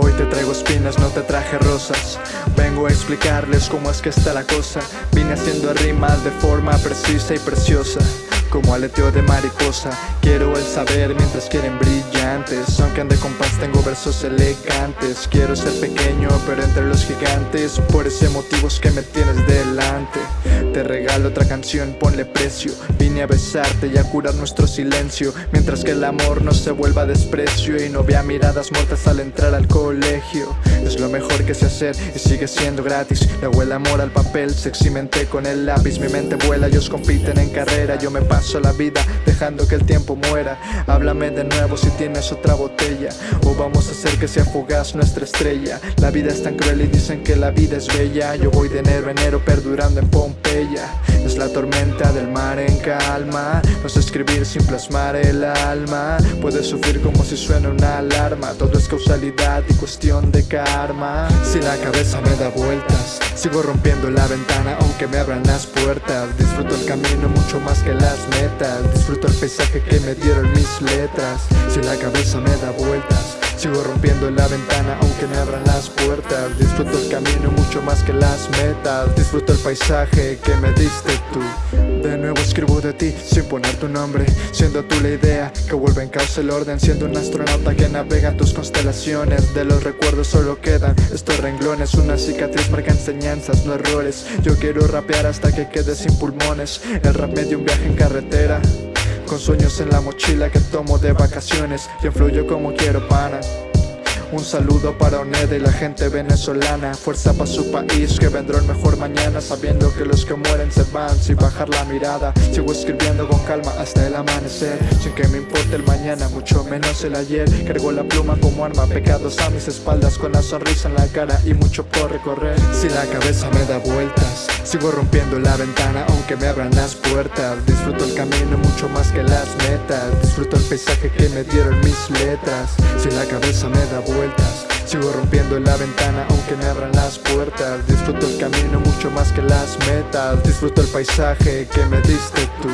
Hoy te traigo espinas, no te traje rosas. Vengo a explicarles cómo es que está la cosa. Vine haciendo rimas de forma precisa y preciosa como aleteo de mariposa. Quiero el saber mientras quieren brillantes. Aunque ande con paz tengo versos elegantes. Quiero ser pequeño pero entre los gigantes Por ese motivo es que me tienes delante otra canción, ponle precio. Vine a besarte y a curar nuestro silencio Mientras que el amor no se vuelva desprecio Y no vea miradas muertas al entrar al colegio. Es lo mejor que sé hacer y sigue siendo gratis. Le el amor al papel, sexymente con el lápiz. Mi mente vuela, ellos compiten en carrera. Yo me paso la vida dejando que el tiempo muera. Háblame de nuevo si tienes otra botella. O vamos a hacer que sea fugaz nuestra estrella. La vida es tan cruel y dicen que la vida es bella. Yo voy de enero enero perdurando en Pompeya Es la tormenta del mar en calma. No sé escribir sin plasmar el alma. Puedes sufrir como si suena una alarma. Todo es causalidad y cuestión de karma. Si la cabeza me da vueltas Sigo rompiendo la ventana aunque me abran las puertas. Disfruto el camino mucho más que las metas. Disfruto el paisaje que me dieron mis letras. Si la cabeza me da vueltas Sigo rompiendo la ventana aunque me abran las puertas. Disfruto el camino mucho más que las metas. Disfruto el paisaje que me diste tú. De nuevo escribo de ti sin poner tu nombre Siendo tú la idea que vuelve en causa el orden. Siendo un astronauta que navega tus constelaciones De los recuerdos solo quedan estos renglones. Una cicatriz marca enseñanzas, no errores. Yo quiero rapear hasta que quede sin pulmones. El rap me dio un viaje en carretera con sueños en la mochila que tomo de vacaciones. Y influyo como quiero pana un saludo para Oneda y la gente venezolana. Fuerza para su país que vendrá el mejor mañana. Sabiendo que los que mueren se van sin bajar la mirada. Sigo escribiendo con calma hasta el amanecer. Sin que me importe el mañana, mucho menos el ayer. Cargo la pluma como arma, pecados a mis espaldas. Con la sonrisa en la cara y mucho por recorrer. Si la cabeza me da vueltas Sigo rompiendo la ventana aunque me abran las puertas. Disfruto el camino mucho más que las metas. Disfruto el paisaje que me dieron mis letras. Si la cabeza me da vueltas Sigo rompiendo la ventana aunque me abran las puertas. Disfruto el camino mucho más que las metas. Disfruto el paisaje que me diste tú